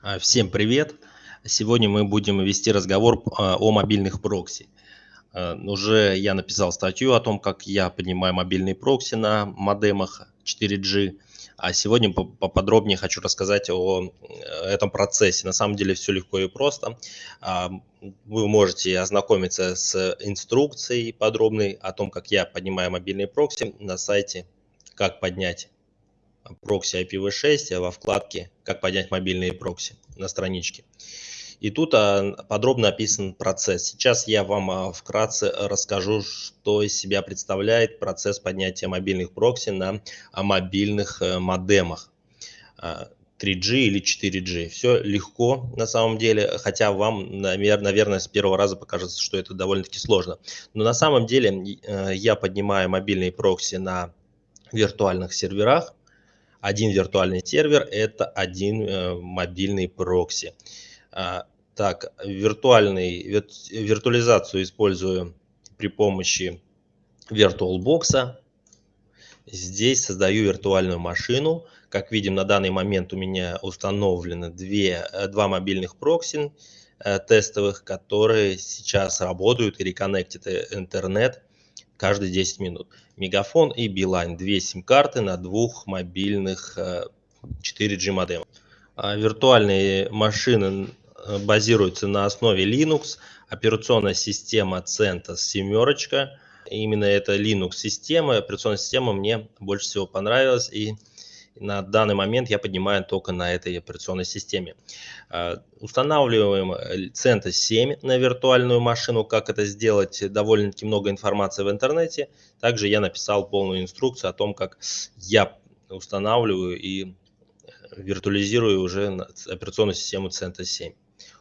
А, всем привет! Сегодня мы будем вести разговор а, о мобильных прокси. А, уже я написал статью о том, как я поднимаю мобильные прокси на модемах 4G. А сегодня поподробнее хочу рассказать о э, этом процессе. На самом деле все легко и просто. Вы можете ознакомиться с инструкцией подробной о том, как я поднимаю мобильные прокси на сайте «Как поднять прокси IPv6 во вкладке «Как поднять мобильные прокси» на страничке. И тут а, подробно описан процесс. Сейчас я вам а, вкратце расскажу, что из себя представляет процесс поднятия мобильных прокси на а, мобильных э, модемах. 3G или 4G. Все легко на самом деле, хотя вам, наверное, с первого раза покажется, что это довольно-таки сложно. Но на самом деле э, я поднимаю мобильные прокси на виртуальных серверах, один виртуальный сервер – это один э, мобильный прокси. А, так, виртуальный, виртуализацию использую при помощи VirtualBox. Здесь создаю виртуальную машину. Как видим, на данный момент у меня установлены две, э, два мобильных прокси э, тестовых, которые сейчас работают и реконнектят интернет каждые 10 минут. Мегафон и Билайн. Две сим-карты на двух мобильных 4G э, модемах. А виртуальные машины э, базируются на основе Linux. Операционная система CentOS семерочка. Именно эта Linux система, операционная система мне больше всего понравилась и на данный момент я поднимаю только на этой операционной системе. А, устанавливаем CentOS 7 на виртуальную машину. Как это сделать? Довольно-таки много информации в интернете. Также я написал полную инструкцию о том, как я устанавливаю и виртуализирую уже операционную систему CentOS 7.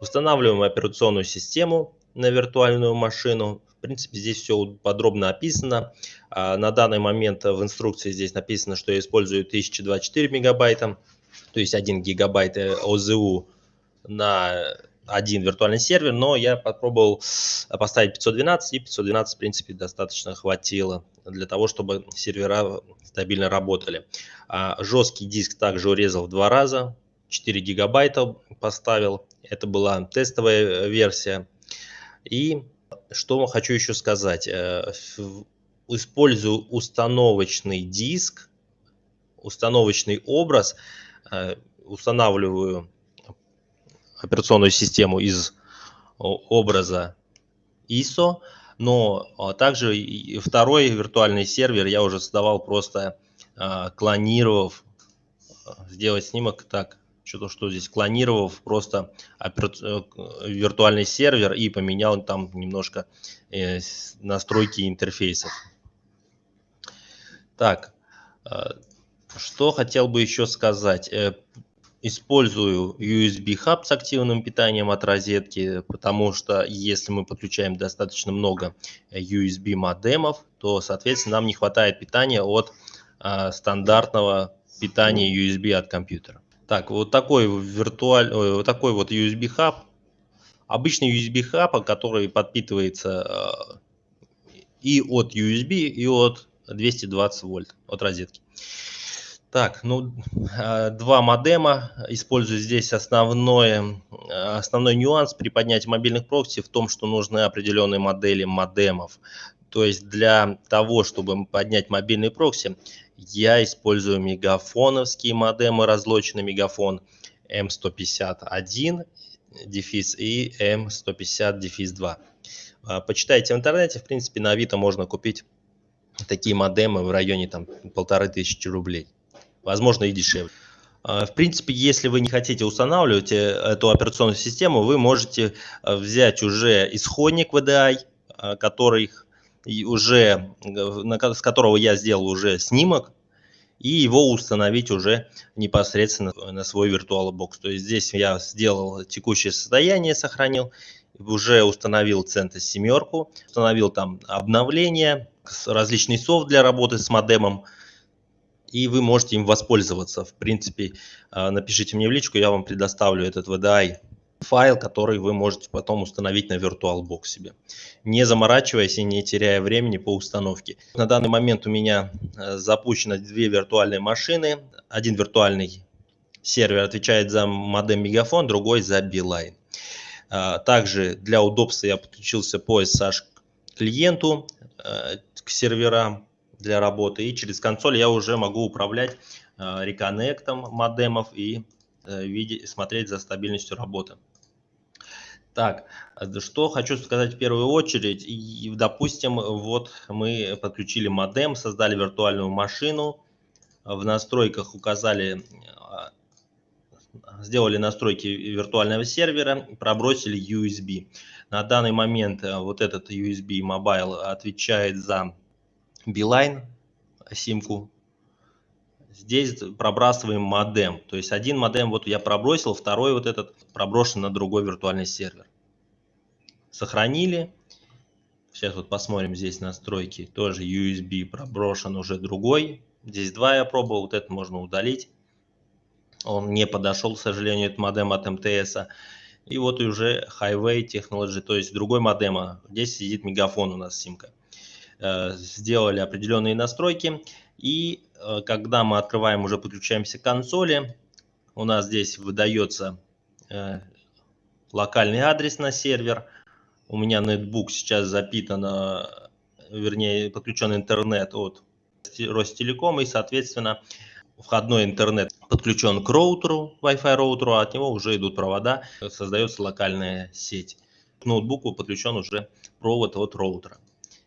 Устанавливаем операционную систему на виртуальную машину. В принципе, здесь все подробно описано. А, на данный момент в инструкции здесь написано, что я использую 1024 мегабайта, то есть 1 гигабайт ОЗУ на один виртуальный сервер, но я попробовал поставить 512, и 512, в принципе, достаточно хватило для того, чтобы сервера стабильно работали. А жесткий диск также урезал в два раза, 4 гигабайта поставил, это была тестовая версия. И что хочу еще сказать. Э, использую установочный диск, установочный образ, э, устанавливаю операционную систему из образа ISO, но а, также второй виртуальный сервер я уже создавал просто а, клонировав, сделать снимок так, что-то что здесь клонировав просто э, виртуальный сервер и поменял там немножко э, настройки интерфейсов. Так, э, что хотел бы еще сказать. Использую USB хаб с активным питанием от розетки, потому что если мы подключаем достаточно много USB модемов, то, соответственно, нам не хватает питания от стандартного питания USB от компьютера. Так, вот такой виртуаль, вот такой вот USB хаб. Обычный USB хаб, который подпитывается э, и от USB, и от 220 вольт, от розетки. Так, ну, э, два модема. Использую здесь основное, основной нюанс при поднятии мобильных прокси в том, что нужны определенные модели модемов. То есть для того, чтобы поднять мобильный прокси, я использую мегафоновские модемы, разлоченный мегафон M151 дефис и M150 дефис 2. А, почитайте в интернете, в принципе, на Авито можно купить такие модемы в районе там полторы тысячи рублей. Возможно и дешевле. А, в принципе, если вы не хотите устанавливать э, эту операционную систему, вы можете э, взять уже исходник VDI, э, который уже, с которого я сделал уже снимок, и его установить уже непосредственно на свой VirtualBox. То есть здесь я сделал текущее состояние, сохранил, уже установил CentOS семерку, установил там обновления, различный софт для работы с модемом, и вы можете им воспользоваться. В принципе, а, напишите мне в личку, я вам предоставлю этот VDI файл, который вы можете потом установить на VirtualBox себе, не заморачиваясь и не теряя времени по установке. На данный момент у меня э, запущено две виртуальные машины, один виртуальный сервер отвечает за модем Мегафон, другой за Билайн. А, также для удобства я подключился по SSH клиенту э, к серверам для работы. И через консоль я уже могу управлять э, реконнектом модемов и смотреть за стабильностью работы. Так, что хочу сказать в первую очередь. И, допустим, вот мы подключили модем, создали виртуальную машину, в настройках указали, сделали настройки виртуального сервера, пробросили USB. На данный момент вот этот USB Mobile отвечает за Beeline симку. Здесь пробрасываем модем. То есть один модем вот я пробросил, второй вот этот проброшен на другой виртуальный сервер. Сохранили. Сейчас вот посмотрим здесь настройки. Тоже USB проброшен уже другой. Здесь два я пробовал, вот это можно удалить. Он не подошел, к сожалению, этот модем от МТС. И вот уже Highway Technology, то есть другой модема. Здесь сидит мегафон у нас симка. Э, сделали определенные настройки. И э, когда мы открываем, уже подключаемся к консоли, у нас здесь выдается э, локальный адрес на сервер. У меня нетбук сейчас запитан, вернее, подключен интернет от Ростелеком, и, соответственно, входной интернет подключен к роутеру, Wi-Fi роутеру, а от него уже идут провода, создается локальная сеть. К ноутбуку подключен уже провод от роутера.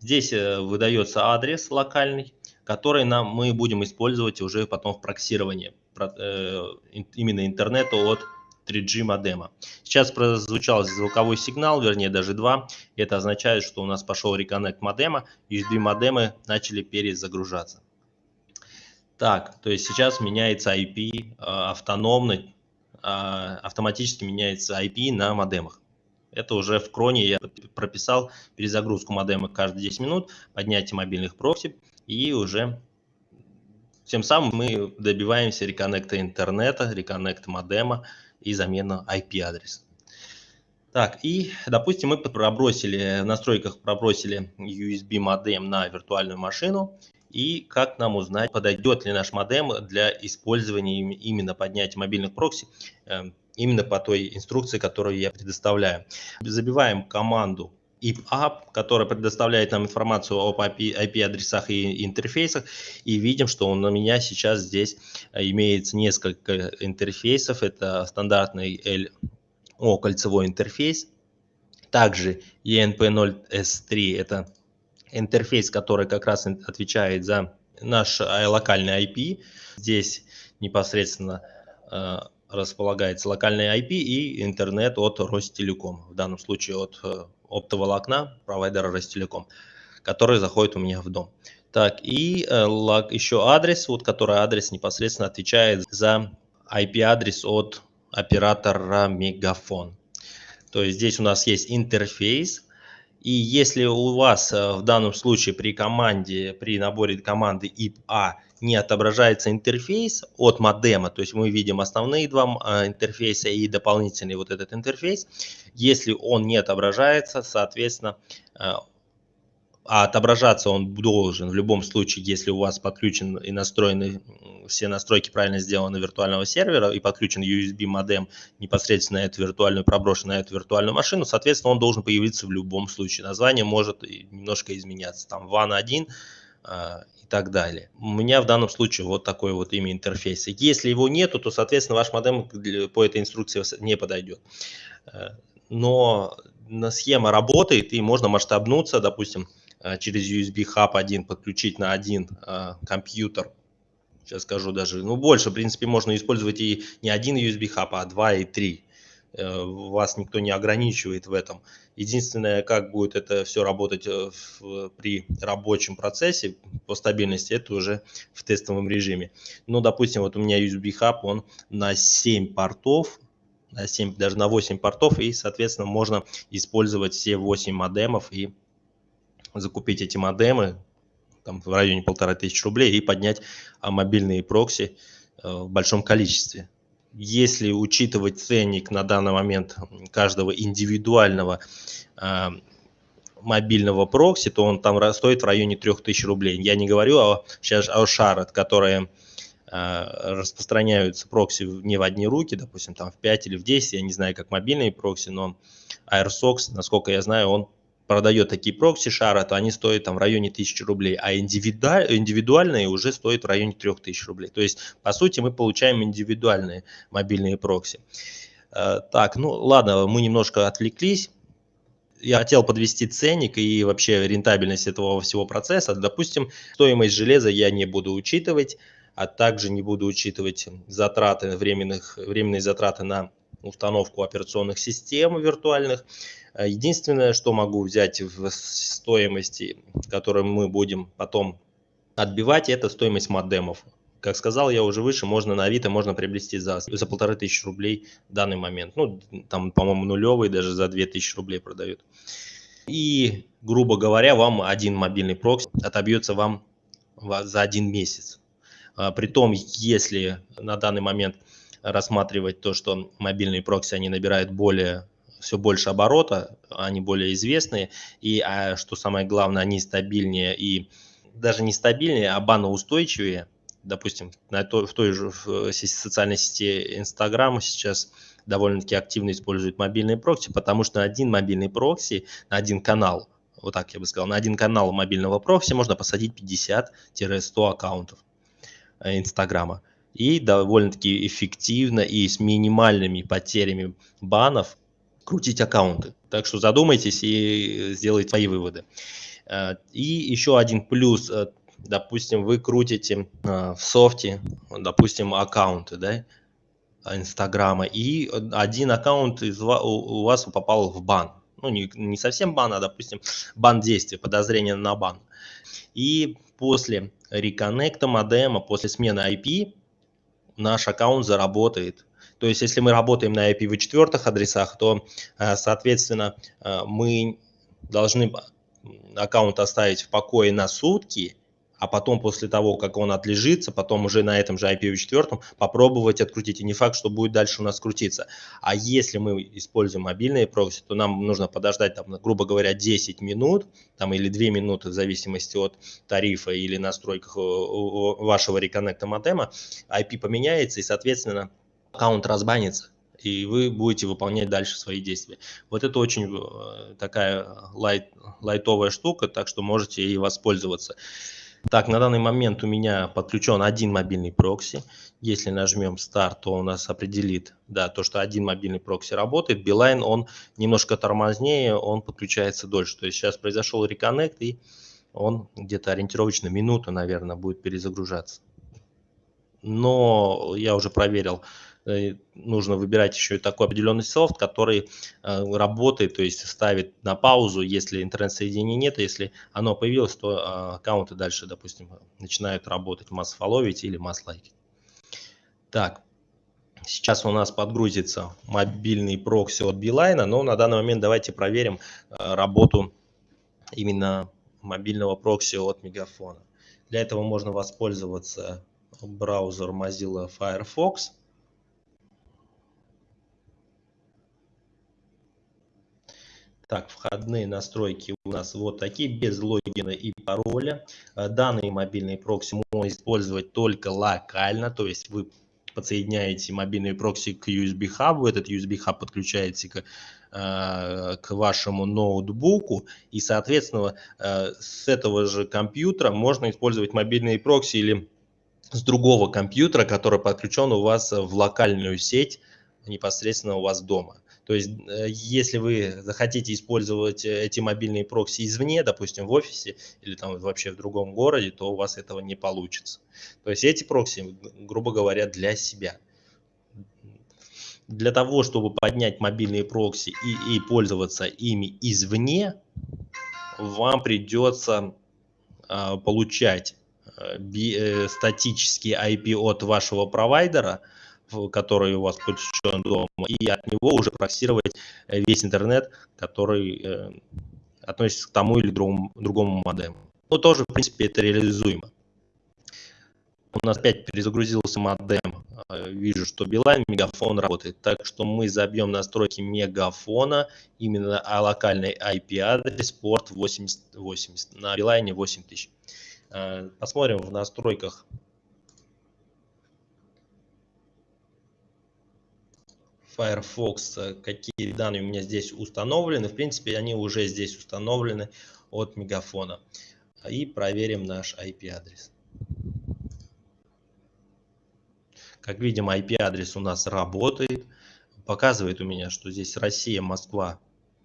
Здесь э, выдается адрес локальный, который нам, мы будем использовать уже потом в проксировании э, именно интернета от 3G модема. Сейчас прозвучал звуковой сигнал, вернее даже два. Это означает, что у нас пошел реконнект модема, USB модемы начали перезагружаться. Так, то есть сейчас меняется IP э, автономно, автоматически меняется IP на модемах. Это уже в кроне я прописал перезагрузку модема каждые 10 минут, поднятие мобильных прокси и уже тем самым мы добиваемся реконнекта интернета, реконнекта модема и замену IP-адреса. Так, и, допустим, мы пробросили, в настройках пробросили USB модем на виртуальную машину. И как нам узнать, подойдет ли наш модем для использования именно поднятия мобильных прокси эм, именно по той инструкции, которую я предоставляю. Забиваем команду IPApp, которая предоставляет нам информацию об IP-адресах и интерфейсах, и видим, что у меня сейчас здесь э, имеется несколько интерфейсов. Это стандартный LO кольцевой интерфейс, также ENP0S3 – это интерфейс, который как раз отвечает за наш э, локальный IP. Здесь непосредственно э, располагается локальный IP и интернет от Ростелеком, в данном случае от э, оптоволокна провайдера Ростелеком, который заходит у меня в дом. Так, и э, еще адрес, вот который адрес непосредственно отвечает за IP-адрес от оператора Мегафон. То есть здесь у нас есть интерфейс, и если у вас э, в данном случае при команде, при наборе команды IP-A не отображается интерфейс от модема, то есть мы видим основные два а, интерфейса и дополнительный вот этот интерфейс. Если он не отображается, соответственно, а, а отображаться он должен в любом случае, если у вас подключен и настроены все настройки правильно сделаны виртуального сервера и подключен USB модем непосредственно на эту виртуальную, проброшен на эту виртуальную машину, соответственно, он должен появиться в любом случае. Название может немножко изменяться, там WAN 1 и так далее. У меня в данном случае вот такой вот имя интерфейс. Если его нету, то, соответственно, ваш модем по этой инструкции не подойдет. Э, но схема работает, и можно масштабнуться, допустим, э, через USB Hub 1 подключить на один э, компьютер сейчас скажу даже, ну, больше, в принципе, можно использовать и не один USB Hub, а два и три вас никто не ограничивает в этом. Единственное, как будет это все работать э, в, при рабочем процессе по стабильности, это уже в тестовом режиме. Ну, допустим, вот у меня USB Hub, он на 7 портов, на 7, даже на 8 портов, и, соответственно, можно использовать все 8 модемов и закупить эти модемы там, в районе полтора тысяч рублей и поднять а, мобильные прокси э, в большом количестве если учитывать ценник на данный момент каждого индивидуального э, мобильного прокси, то он там стоит в районе 3000 рублей. Я не говорю о, сейчас о Shard, которые распространяются прокси не в одни руки, допустим, там в 5 или в 10, я не знаю, как мобильные прокси, но AirSocks, насколько я знаю, он продает такие прокси шара, то они стоят там в районе 1000 рублей, а индивидуальные уже стоят в районе 3000 рублей. То есть, по сути, мы получаем индивидуальные мобильные прокси. Э, так, ну ладно, мы немножко отвлеклись. Я хотел подвести ценник и вообще рентабельность этого всего процесса. Допустим, стоимость железа я не буду учитывать, а также не буду учитывать затраты, временных, временные затраты на установку операционных систем виртуальных. Э, единственное, что могу взять в стоимости, которую мы будем потом отбивать, это стоимость модемов. Как сказал я уже выше, можно на Авито можно приобрести за, за полторы тысячи рублей в данный момент. Ну, там, по-моему, нулевый даже за две тысячи рублей продают. И, грубо говоря, вам один мобильный прокси отобьется вам за один месяц. А, притом, если на данный момент рассматривать то, что мобильные прокси, они набирают более все больше оборота, они более известные, и, а, что самое главное, они стабильнее и даже не стабильнее, а баноустойчивее. Допустим, на той, в той же в социальной сети Instagram сейчас довольно-таки активно используют мобильные прокси, потому что один мобильный прокси, на один канал, вот так я бы сказал, на один канал мобильного прокси можно посадить 50-100 аккаунтов э, Инстаграма. И довольно-таки эффективно и с минимальными потерями банов крутить аккаунты. Так что задумайтесь и сделайте свои выводы. Э, и еще один плюс, э, допустим, вы крутите э, в софте, допустим, аккаунты, да, Инстаграма, и один аккаунт из, у вас попал в бан. Ну, не, не совсем бан, а, допустим, бан действия, подозрение на бан. И после реконнекта модема, после смены IP, наш аккаунт заработает. То есть, если мы работаем на IPv4 адресах, то, э, соответственно, э, мы должны аккаунт оставить в покое на сутки, а потом после того, как он отлежится, потом уже на этом же IPv4 попробовать открутить. И не факт, что будет дальше у нас крутиться. А если мы используем мобильные прокси, то нам нужно подождать, там, грубо говоря, 10 минут там, или 2 минуты в зависимости от тарифа или настройках вашего реконнекта модема. IP поменяется и, соответственно, аккаунт разбанится, и вы будете выполнять дальше свои действия. Вот это очень э, такая лайт, лайтовая штука, так что можете ей воспользоваться. Так, на данный момент у меня подключен один мобильный прокси. Если нажмем старт, то у нас определит, да, то, что один мобильный прокси работает. Билайн, он немножко тормознее, он подключается дольше. То есть сейчас произошел реконнект, и он где-то ориентировочно минуту, наверное, будет перезагружаться. Но я уже проверил, нужно выбирать еще и такой определенный софт, который э, работает, то есть ставит на паузу, если интернет-соединения нет, если оно появилось, то э, аккаунты дальше, допустим, начинают работать, масс-фолловить или масс-лайкить. Так, сейчас у нас подгрузится мобильный прокси от Билайна, но на данный момент давайте проверим работу именно мобильного прокси от Мегафона. Для этого можно воспользоваться браузер Mozilla Firefox. Так, входные настройки у нас вот такие, без логина и пароля. Э, данные мобильные прокси можно использовать только локально, то есть вы подсоединяете мобильный прокси к USB хабу, этот USB хаб подключаете к, э, к вашему ноутбуку, и, соответственно, э, с этого же компьютера можно использовать мобильные прокси или с другого компьютера, который подключен у вас в локальную сеть непосредственно у вас дома. То есть, э, если вы захотите использовать э, эти мобильные прокси извне, допустим, в офисе или там вообще в другом городе, то у вас этого не получится. То есть, эти прокси, грубо говоря, для себя. Для того, чтобы поднять мобильные прокси и, и пользоваться ими извне, вам придется э, получать э, э, статический IP от вашего провайдера – который у вас подключен дома, и от него уже проксировать э, весь интернет, который э, относится к тому или другому, другому модему. Но тоже, в принципе, это реализуемо. У нас опять перезагрузился модем. Э, вижу, что Билайн, Мегафон работает. Так что мы забьем настройки Мегафона, именно локальный IP-адрес, порт 8080. На Билайне 8000. Посмотрим в настройках Firefox, какие данные у меня здесь установлены. В принципе, они уже здесь установлены от Мегафона. И проверим наш IP-адрес. Как видим, IP-адрес у нас работает. Показывает у меня, что здесь Россия, Москва,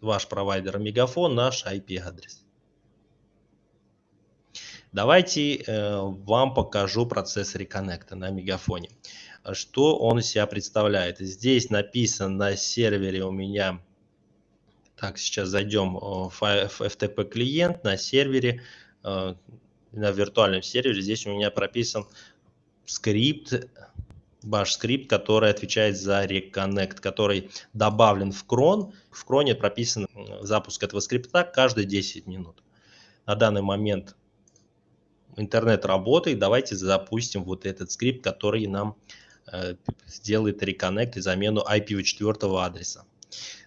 ваш провайдер Мегафон, наш IP-адрес. Давайте э, вам покажу процесс реконнекта на Мегафоне. Что он из себя представляет? Здесь написан на сервере у меня, так, сейчас зайдем в FTP клиент на сервере, э, на виртуальном сервере, здесь у меня прописан скрипт, bash скрипт, который отвечает за Reconnect, который добавлен в крон. В кроне прописан запуск этого скрипта каждые 10 минут. На данный момент интернет работает, давайте запустим вот этот скрипт, который нам э, сделает реконнект и замену IPv4 адреса.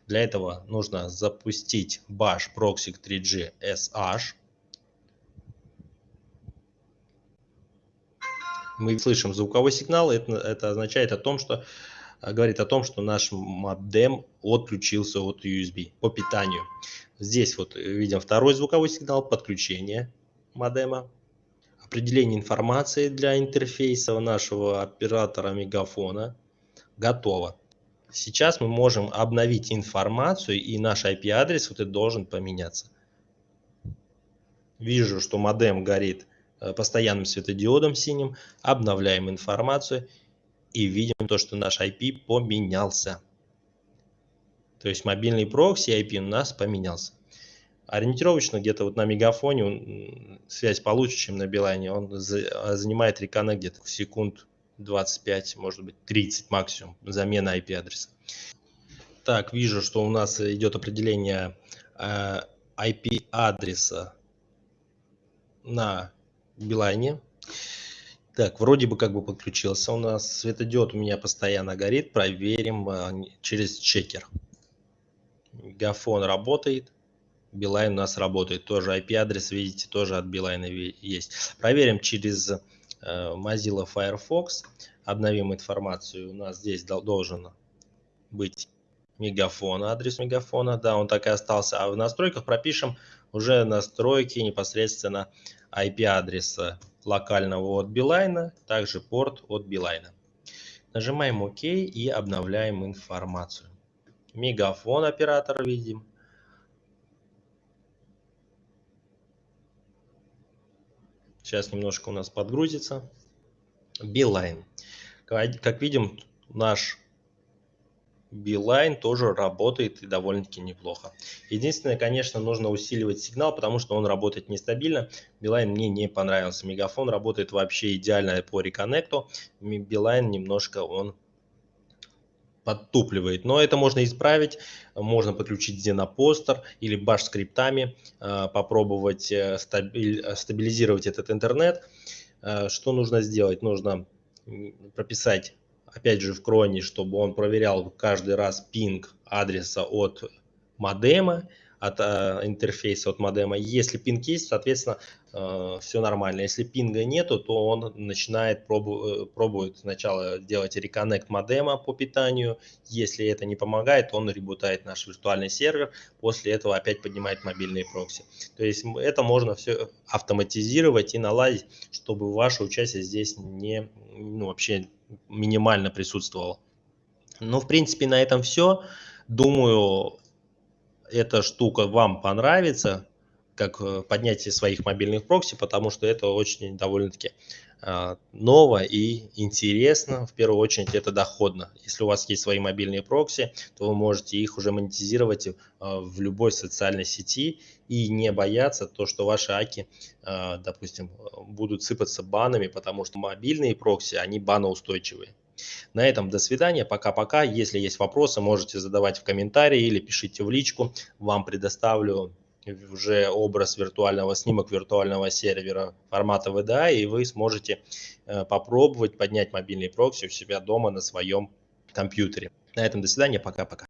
Для этого нужно запустить bash proxy 3G SH. Мы слышим звуковой сигнал, это, это означает о том, что э, говорит о том, что наш модем отключился от USB по питанию. Здесь вот видим второй звуковой сигнал подключения модема определение информации для интерфейса нашего оператора мегафона готово. Сейчас мы можем обновить информацию и наш IP-адрес вот это должен поменяться. Вижу, что модем горит э, постоянным светодиодом синим. Обновляем информацию и видим то, что наш IP поменялся. То есть мобильный прокси IP у нас поменялся ориентировочно где-то вот на мегафоне связь получше, чем на Билайне. Он а, занимает реконнект где-то секунд 25, может быть 30 максимум, замена IP-адреса. Так, вижу, что у нас идет определение э, IP-адреса на Билайне. Так, вроде бы как бы подключился у нас. Светодиод у меня постоянно горит. Проверим э, через чекер. Мегафон работает. Билайн у нас работает. Тоже IP-адрес, видите, тоже от Билайна есть. Проверим через э, Mozilla Firefox. Обновим информацию. У нас здесь должен быть мегафон, адрес мегафона. Да, он так и остался. А в настройках пропишем уже настройки непосредственно IP-адреса локального от Билайна, также порт от Билайна. Нажимаем ОК и обновляем информацию. Мегафон оператор видим. Сейчас немножко у нас подгрузится. Билайн. Как видим, наш Билайн тоже работает и довольно-таки неплохо. Единственное, конечно, нужно усиливать сигнал, потому что он работает нестабильно. Билайн мне не понравился. Мегафон работает вообще идеально по реконнекту. Билайн немножко он подтупливает. Но это можно исправить. Можно подключить Xenopostер или Bash скриптами, э, попробовать э, стабилизировать этот интернет. Э, что нужно сделать? Нужно прописать, опять же, в кроне, чтобы он проверял каждый раз пинг адреса от модема от э, интерфейса, от модема. Если пинг есть, соответственно, э, все нормально. Если пинга нету, то он начинает пробу э, пробует сначала делать реконнект модема по питанию. Если это не помогает, он ребутает наш виртуальный сервер. После этого опять поднимает мобильные прокси. То есть это можно все автоматизировать и наладить, чтобы ваше участие здесь не ну, вообще минимально присутствовало. Ну, в принципе, на этом все. Думаю, эта штука вам понравится, как э, поднятие своих мобильных прокси, потому что это очень довольно-таки а, ново и интересно. В первую очередь это доходно. Если у вас есть свои мобильные прокси, то вы можете их уже монетизировать а, в любой социальной сети и не бояться то, что ваши аки, а, допустим, будут сыпаться банами, потому что мобильные прокси, они баноустойчивые. На этом до свидания, пока-пока. Если есть вопросы, можете задавать в комментарии или пишите в личку. Вам предоставлю уже образ виртуального, снимок виртуального сервера формата VDA, и вы сможете э, попробовать поднять мобильный прокси у себя дома на своем компьютере. На этом до свидания, пока-пока.